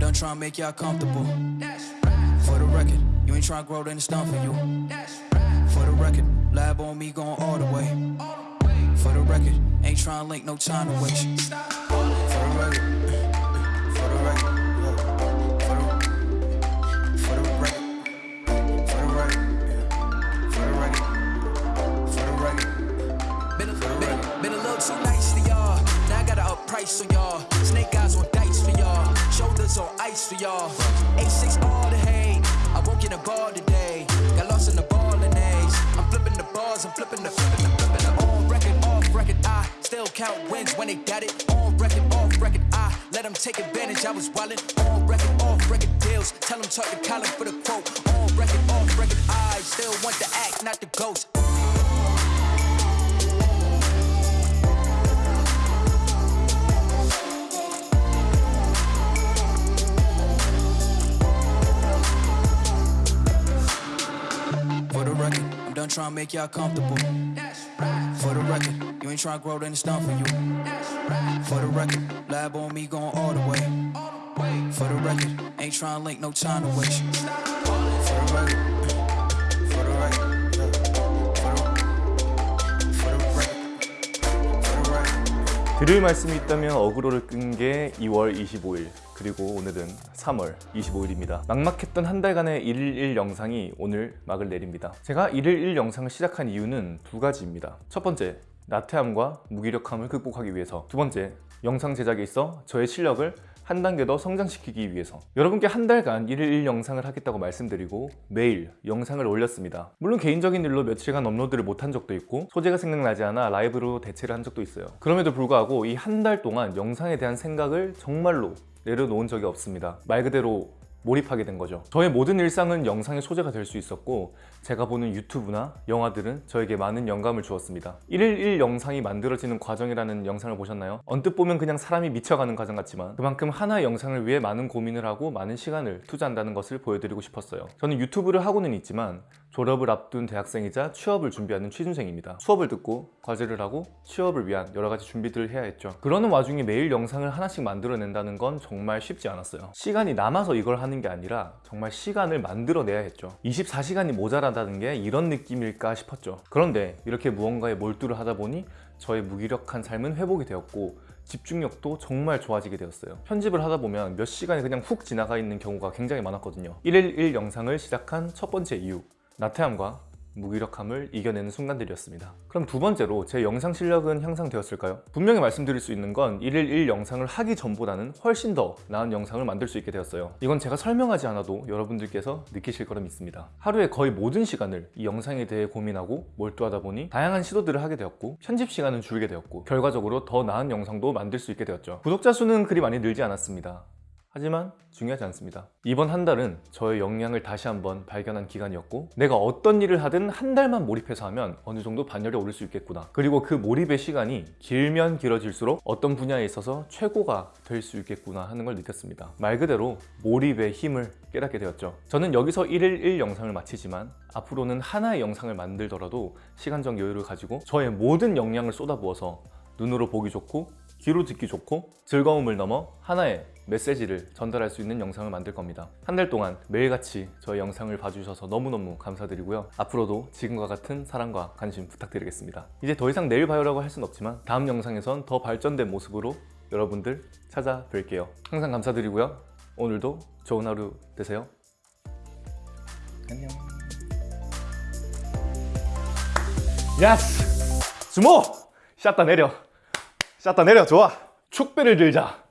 done trying to make y'all comfortable. For the record, you ain't trying to grow, then it's done for you. For the record, lab on me going all the way. For the record, ain't trying to link, no time to waste. For the record, for the record, yeah. for the, for the record, for the record, yeah. for the record, for the record. Been a, been, been a little too nice to y'all. Now I gotta up price on y'all. Snake eyes on dice for y'all. Shoulders on ice for y'all. A6 all the hate. I woke in a bar today. Got lost in the ball and A's. I'm flipping the bars. I'm flipping the flipping the flipping the on record, off record. I still count wins when they got it. On record, off record. I let them take advantage. I was wildin' on record, off record deals. Tell them talk to Colin for the quote. On record, off record. I still want the act, not the ghost. Trying to make y'all comfortable. Right. For the record, you ain't trying to grow, then it's done for you. For the record, lab on me going all the way. For the record, ain't trying to link, no time to waste. For the record, 드릴 말씀이 있다면 어그로를 끈 게 2월 25일 그리고 오늘은 3월 25일입니다. 막막했던 한 달간의 1일1 영상이 오늘 막을 내립니다. 제가 1일1 영상을 시작한 이유는 두 가지입니다. 첫 번째 나태함과 무기력함을 극복하기 위해서. 두 번째 영상 제작에 있어 저의 실력을 한 단계 더 성장시키기 위해서. 여러분께 한 달간 1일1 영상을 하겠다고 말씀드리고 매일 영상을 올렸습니다. 물론 개인적인 일로 며칠간 업로드를 못한 적도 있고 소재가 생각나지 않아 라이브로 대체를 한 적도 있어요. 그럼에도 불구하고 이 한 달 동안 영상에 대한 생각을 정말로 내려놓은 적이 없습니다. 말 그대로 몰입하게 된 거죠. 저의 모든 일상은 영상의 소재가 될 수 있었고 제가 보는 유튜브나 영화들은 저에게 많은 영감을 주었습니다. 1일1 영상이 만들어지는 과정이라는 영상을 보셨나요? 언뜻 보면 그냥 사람이 미쳐가는 과정 같지만 그만큼 하나의 영상을 위해 많은 고민을 하고 많은 시간을 투자한다는 것을 보여드리고 싶었어요. 저는 유튜브를 하고는 있지만 졸업을 앞둔 대학생이자 취업을 준비하는 취준생입니다. 수업을 듣고 과제를 하고 취업을 위한 여러 가지 준비들을 해야 했죠. 그러는 와중에 매일 영상을 하나씩 만들어낸다는 건 정말 쉽지 않았어요. 시간이 남아서 이걸 하는 게 아니라 정말 시간을 만들어내야 했죠. 24시간이 모자라다는 게 이런 느낌일까 싶었죠. 그런데 이렇게 무언가에 몰두를 하다 보니 저의 무기력한 삶은 회복이 되었고 집중력도 정말 좋아지게 되었어요. 편집을 하다 보면 몇 시간이 그냥 훅 지나가 있는 경우가 굉장히 많았거든요. 1일1 영상을 시작한 첫 번째 이유 나태함과 무기력함을 이겨내는 순간들이었습니다. 그럼 두 번째로 제 영상 실력은 향상되었을까요? 분명히 말씀드릴 수 있는 건 1일 1 영상을 하기 전보다는 훨씬 더 나은 영상을 만들 수 있게 되었어요. 이건 제가 설명하지 않아도 여러분들께서 느끼실 거라 믿습니다. 하루에 거의 모든 시간을 이 영상에 대해 고민하고 몰두하다 보니 다양한 시도들을 하게 되었고 편집 시간은 줄게 되었고 결과적으로 더 나은 영상도 만들 수 있게 되었죠. 구독자 수는 그리 많이 늘지 않았습니다 하지만 중요하지 않습니다. 이번 한 달은 저의 역량을 다시 한번 발견한 기간이었고 내가 어떤 일을 하든 한 달만 몰입해서 하면 어느 정도 반열에 오를 수 있겠구나. 그리고 그 몰입의 시간이 길면 길어질수록 어떤 분야에 있어서 최고가 될 수 있겠구나 하는 걸 느꼈습니다. 말 그대로 몰입의 힘을 깨닫게 되었죠. 저는 여기서 1일 1 영상을 마치지만 앞으로는 하나의 영상을 만들더라도 시간적 여유를 가지고 저의 모든 역량을 쏟아부어서 눈으로 보기 좋고 귀로 듣기 좋고 즐거움을 넘어 하나의 메시지를 전달할 수 있는 영상을 만들 겁니다. 한 달 동안 매일같이 저의 영상을 봐주셔서 너무너무 감사드리고요. 앞으로도 지금과 같은 사랑과 관심 부탁드리겠습니다. 이제 더 이상 내일 봐요라고 할 순 없지만 다음 영상에선 더 발전된 모습으로 여러분들 찾아뵐게요. 항상 감사드리고요. 오늘도 좋은 하루 되세요. 안녕. 야스! 주모! 샷다 내려 샷다 내려 좋아. 축배를 들자